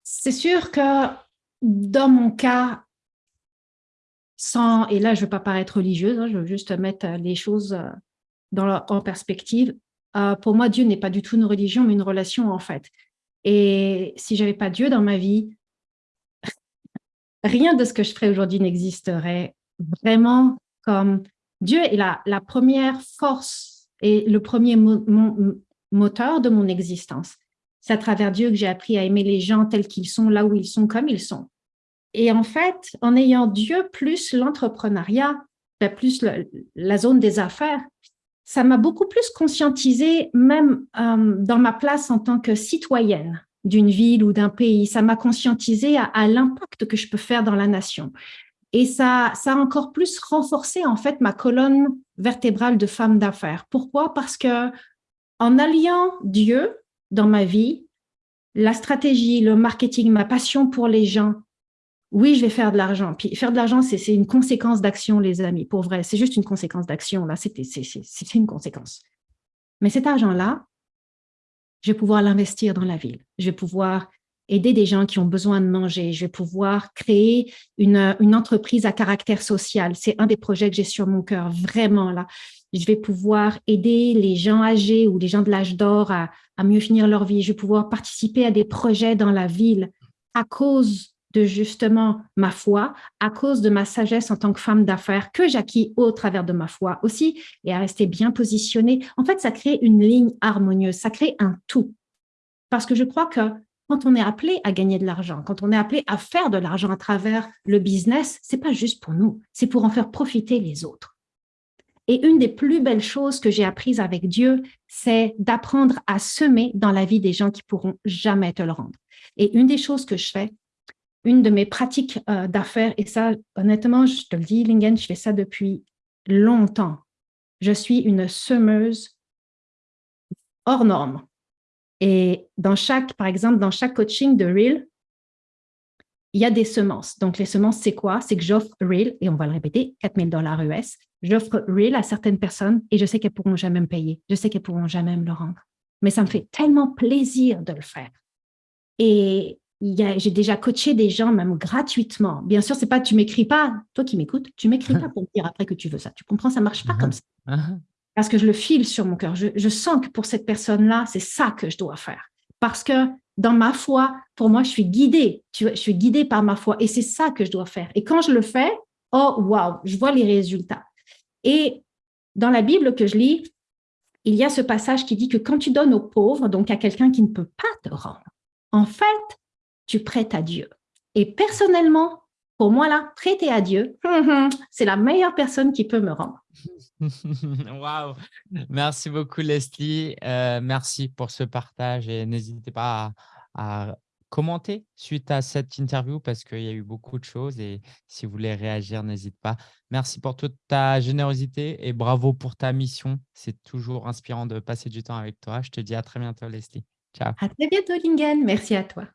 C'est sûr que dans mon cas, sans, et là je ne veux pas paraître religieuse, hein, je veux juste mettre les choses dans en perspective, pour moi Dieu n'est pas du tout une religion mais une relation en fait. Et si je n'avais pas Dieu dans ma vie, rien de ce que je ferais aujourd'hui n'existerait vraiment comme Dieu est la, première force et le premier moteur de mon existence. C'est à travers Dieu que j'ai appris à aimer les gens tels qu'ils sont, là où ils sont, comme ils sont. Et en fait, en ayant Dieu plus l'entrepreneuriat, ben, plus la zone des affaires, ça m'a beaucoup plus conscientisé, même euh, dans ma place en tant que citoyenne d'une ville ou d'un pays. Ça m'a conscientisé à l'impact que je peux faire dans la nation. Et ça, ça a encore plus renforcé en fait ma colonne vertébrale de femme d'affaires. Pourquoi? Parce que en alliant Dieu dans ma vie, la stratégie, le marketing, ma passion pour les gens, oui, je vais faire de l'argent. Puis faire de l'argent, c'est une conséquence d'action, les amis, pour vrai. C'est juste une conséquence d'action, là, c'est une conséquence. Mais cet argent-là, je vais pouvoir l'investir dans la ville. Je vais pouvoir aider des gens qui ont besoin de manger. Je vais pouvoir créer une, une entreprise à caractère social. C'est un des projets que j'ai sur mon cœur, vraiment là. Je vais pouvoir aider les gens âgés ou les gens de l'âge d'or à, à mieux finir leur vie. Je vais pouvoir participer à des projets dans la ville à cause de justement ma foi, à cause de ma sagesse en tant que femme d'affaires que j'acquis au travers de ma foi aussi, et à rester bien positionnée. En fait, ça crée une ligne harmonieuse, ça crée un tout. Parce que je crois que quand on est appelé à gagner de l'argent, quand on est appelé à faire de l'argent à travers le business, c'est pas juste pour nous, c'est pour en faire profiter les autres. Et une des plus belles choses que j'ai apprises avec Dieu, c'est d'apprendre à semer dans la vie des gens qui pourront jamais te le rendre. Et une des choses que je fais, une de mes pratiques euh, d'affaires, et ça, honnêtement, je te le dis, Lingen, je fais ça depuis longtemps. Je suis une semeuse hors norme. Et dans chaque, par exemple, dans chaque coaching de Real, il y a des semences. Donc, les semences, c'est quoi? C'est que j'offre Real, et on va le répéter, 4000 dollars US. J'offre Real à certaines personnes et je sais qu'elles pourront jamais me payer. Je sais qu'elles pourront jamais me le rendre. Mais ça me fait tellement plaisir de le faire. Et j'ai déjà coaché des gens, même gratuitement. Bien sûr, c'est pas tu m'écris pas, toi qui m'écoutes, tu m'écris pas pour me dire après que tu veux ça. Tu comprends, ça marche pas comme ça. Uh-huh parce que je le file sur mon cœur. Je, sens que pour cette personne-là, c'est ça que je dois faire. Parce que dans ma foi, pour moi, je suis guidée. Je suis guidée par ma foi et c'est ça que je dois faire. Et quand je le fais, oh, waouh, je vois les résultats. Et dans la Bible que je lis, il y a ce passage qui dit que quand tu donnes aux pauvres, donc à quelqu'un qui ne peut pas te rendre, en fait, tu prêtes à Dieu. Et personnellement, pour moi, là, prêter à Dieu, c'est la meilleure personne qui peut me rendre. Waouh Merci beaucoup, Leslie. Euh, merci pour ce partage et n'hésitez pas à, commenter suite à cette interview parce qu'il y a eu beaucoup de choses et si vous voulez réagir, n'hésite pas. Merci pour toute ta générosité et bravo pour ta mission. C'est toujours inspirant de passer du temps avec toi. Je te dis à très bientôt, Leslie. Ciao. À très bientôt, Lingen. Merci à toi.